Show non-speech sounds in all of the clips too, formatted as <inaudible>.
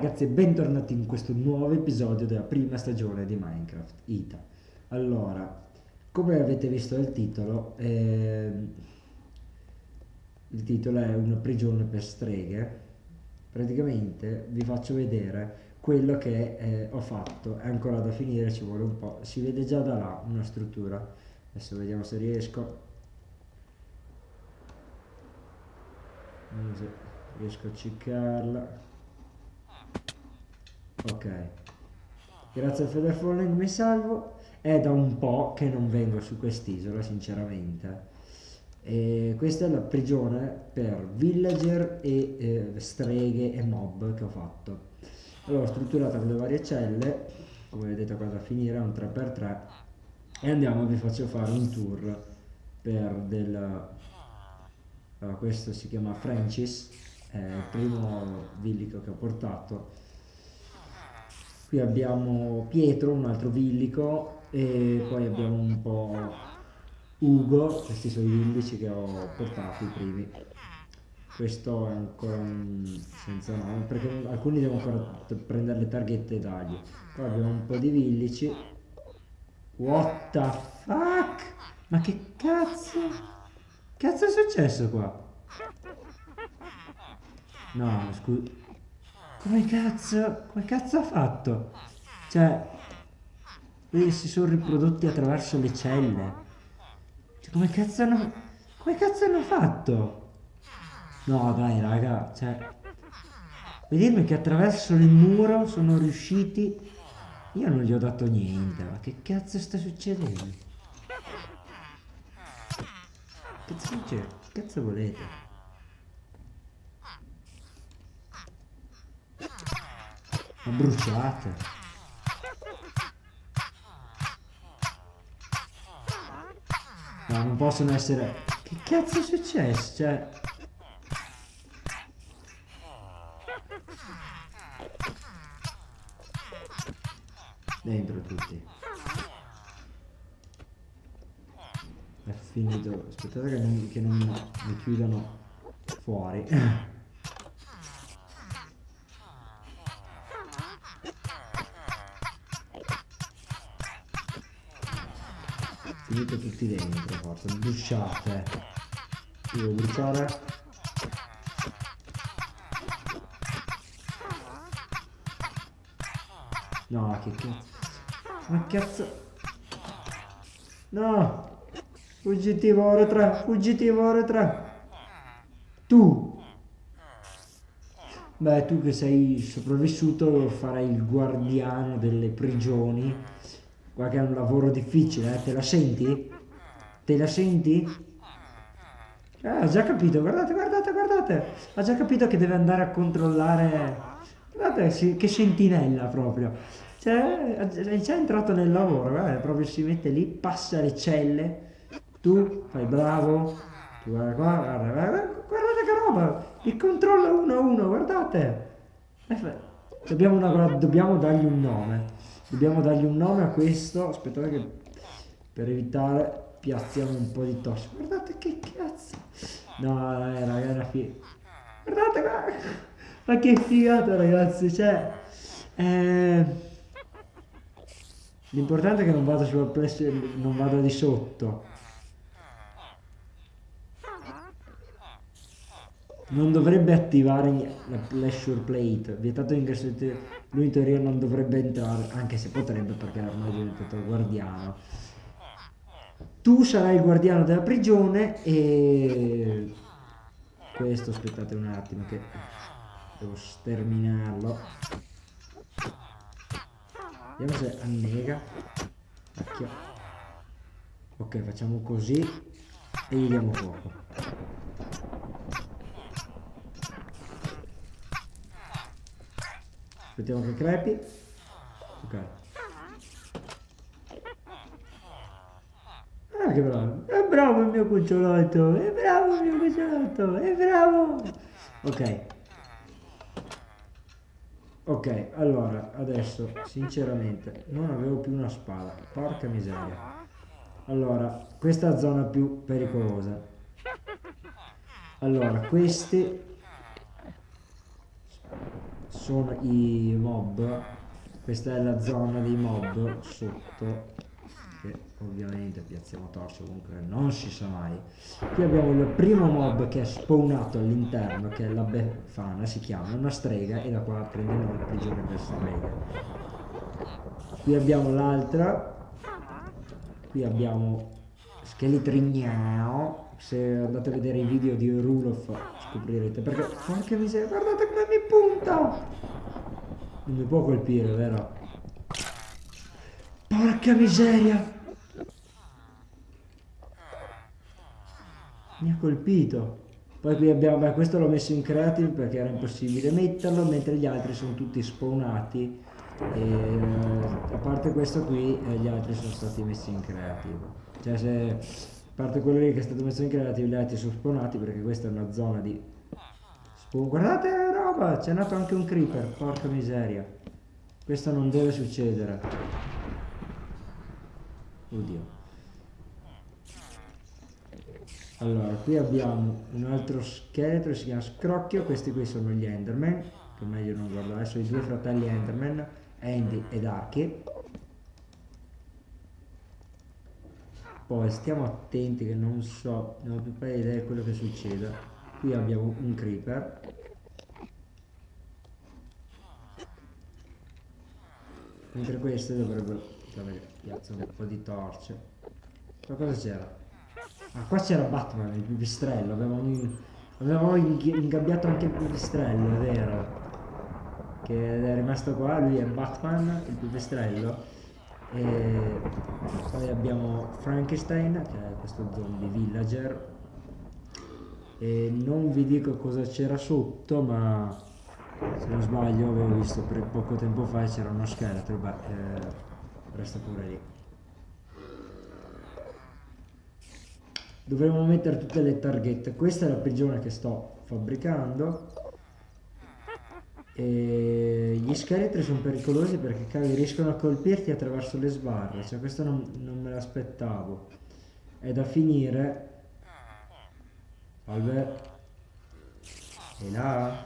Ragazzi e bentornati in questo nuovo episodio della prima stagione di Minecraft Ita. Allora, come avete visto dal titolo, ehm, il titolo è una prigione per streghe. Praticamente vi faccio vedere quello che eh, ho fatto, è ancora da finire, ci vuole un po', si vede già da là una struttura. Adesso vediamo se riesco. Riesco a ciccarla ok. Grazie al feather falling mi salvo. È da un po' che non vengo su quest'isola sinceramente. E questa è la prigione per villager e eh, streghe e mob che ho fatto. Allora strutturata con le varie celle. Come vedete qua da finire è un 3x3 e andiamo vi faccio fare un tour per del allora, questo si chiama Francis è il primo villico che ho portato qui abbiamo Pietro un altro villico e poi abbiamo un po' Ugo questi sono i villici che ho portato i primi. Questo è ancora un senza nome perché alcuni devo ancora prendere le targhette e dargli. Poi abbiamo un po' di villici. What the fuck? Ma che cazzo? Cazzo è successo qua? No scusa come cazzo, come cazzo ha fatto? Cioè, vedi, si sono riprodotti attraverso le celle. Cioè, come cazzo hanno, come cazzo hanno fatto? No, dai, raga, cioè, vedermi che attraverso il muro sono riusciti... Io non gli ho dato niente, ma che cazzo sta succedendo? Che cazzo succede? Che cazzo volete? Bruciate. No, non possono essere... Che cazzo è successo? Cioè... Dentro tutti. È finito. Aspettate che non, che non mi chiudano fuori. Tutti dentro forza bruciate. Devo bruciare. No che cazzo. Ma cazzo. No. Fuggitivo ore 3 fuggitivo ore 3 tu. Beh tu che sei sopravvissuto farai il guardiano delle prigioni. Guarda che è un lavoro difficile, eh? te la senti? Te la senti? Eh, ha già capito, guardate, guardate, guardate. Ha già capito che deve andare a controllare... Guardate che sentinella proprio. Cioè, è già entrato nel lavoro, guarda, proprio si mette lì, passa le celle. Tu fai bravo. Tu guarda qua, guarda, guarda, guardate che roba. Il controllo uno a uno, guardate. Eh, dobbiamo, una, dobbiamo dargli un nome dobbiamo dargli un nome a questo aspettate che per evitare piazziamo un po' di tosse. Guardate che cazzo. No dai raga una figa guardate qua. Ma che figata ragazzi cioè eh... l'importante è che non vada sul plesso non vada di sotto. Non dovrebbe attivare la pleasure plate. Vietato ingresso lui in teoria non dovrebbe entrare anche se potrebbe perché ormai è diventato guardiano tu sarai il guardiano della prigione e questo aspettate un attimo che devo sterminarlo vediamo se annega ok facciamo così e gli diamo fuoco Aspettiamo che crepi. Ok. Ah, che bravo. È bravo il mio cucciolotto. È bravo il mio cucciolotto. È bravo. Ok. Ok, allora, adesso, sinceramente, non avevo più una spada. Porca miseria. Allora, questa è la zona più pericolosa. Allora, questi sono i mob questa è la zona dei mob sotto che ovviamente piazziamo torce comunque non si sa mai. Qui abbiamo il primo mob che è spawnato all'interno che è la befana si chiama una strega e da qua prendiamo la prigione per strega. Qui abbiamo l'altra. Qui abbiamo scheletrignao se andate a vedere i video di Rulof scoprirete. Perché porca miseria guardate come mi punta! Non mi può colpire vero porca miseria. Mi ha colpito. Poi qui abbiamo beh, questo l'ho messo in creative perché era impossibile metterlo mentre gli altri sono tutti spawnati. E a parte questo qui eh, gli altri sono stati messi in creative. Cioè se a parte quello lì che è stato messo in creative gli altri sono spawnati perché questa è una zona di spawn guardate roba c'è nato anche un creeper porca miseria. Questo non deve succedere oddio. Allora qui abbiamo un altro scheletro si chiama scrocchio questi qui sono gli enderman che meglio non guardare sono i due fratelli enderman Andy ed Archie poi stiamo attenti che non so non ho più idea di quello che succede. Qui abbiamo un creeper. Mentre queste dovrebbero piazzare un po' di torce ma cosa c'era? ah qua c'era Batman il pipistrello avevamo, avevamo ingabbiato anche il pipistrello è vero che è rimasto qua, lui è Batman, il pipistrello. E poi abbiamo Frankenstein, che è questo zombie villager. E non vi dico cosa c'era sotto, ma se non sbaglio avevo visto per poco tempo fa c'era uno scheletro, beh, eh, resta pure lì. Dovremmo mettere tutte le targhette. Questa è la prigione che sto fabbricando e gli scheletri sono pericolosi perché cavoli riescono a colpirti attraverso le sbarre, cioè questo non, non me l'aspettavo. È da finire. Salve. E là.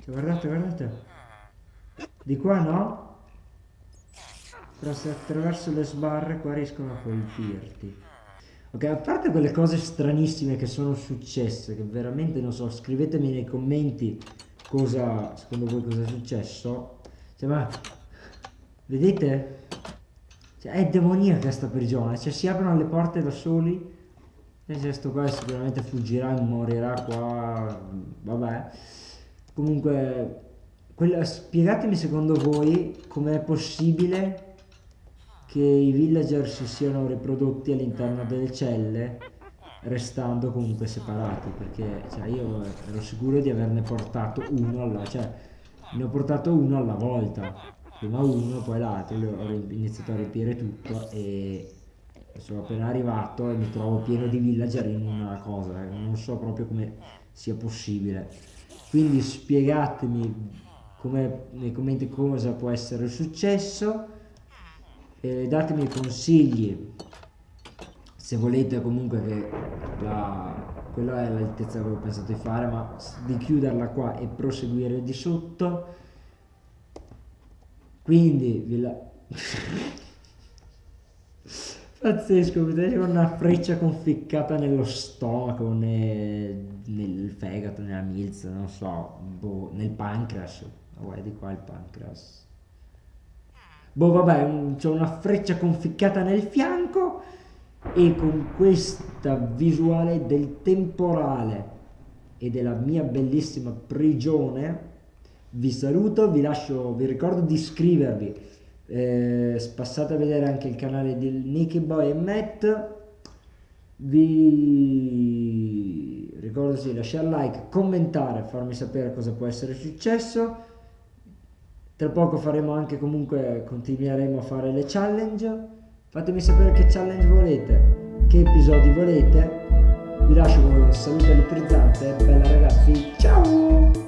Cioè, guardate, guardate. Di qua no? Però se attraverso le sbarre qua riescono a colpirti. Ok, a parte quelle cose stranissime che sono successe, che veramente non so, scrivetemi nei commenti cosa, secondo voi cosa è successo? Cioè, ma, vedete? Cioè, è demoniaca questa prigione, cioè si aprono le porte da soli e questo qua sicuramente fuggirà e morirà qua, vabbè. Comunque, quella, spiegatemi secondo voi com'è possibile che i villager si siano riprodotti all'interno delle celle restando comunque separati perché cioè, io ero sicuro di averne portato uno alla cioè ne ho portato uno alla volta prima uno poi l'altro ho iniziato a riempire tutto e sono appena arrivato e mi trovo pieno di villager in una cosa eh, non so proprio come sia possibile. Quindi spiegatemi come, nei commenti cosa può essere successo e datemi consigli se volete comunque che la, quella è l'altezza che avevo pensato di fare ma di chiuderla qua e proseguire di sotto. Quindi vi la... <laughs> pazzesco vedete con una freccia conficcata nello stomaco nel, nel fegato nella milza non so boh, nel pancreas guarda di qua il pancreas boh vabbè c'è una freccia conficcata nel fianco e con questa visuale del temporale e della mia bellissima prigione vi saluto, vi lascio, vi ricordo di iscrivervi, eh, passate a vedere anche il canale di Nicky Boy e Matt, vi ricordo di lasciare like, commentare, farmi sapere cosa può essere successo, tra poco faremo anche comunque, continueremo a fare le challenge, Fatemi sapere che challenge volete, che episodi volete. Vi lascio con un saluto elettrizzante. Bella ragazzi, ciao!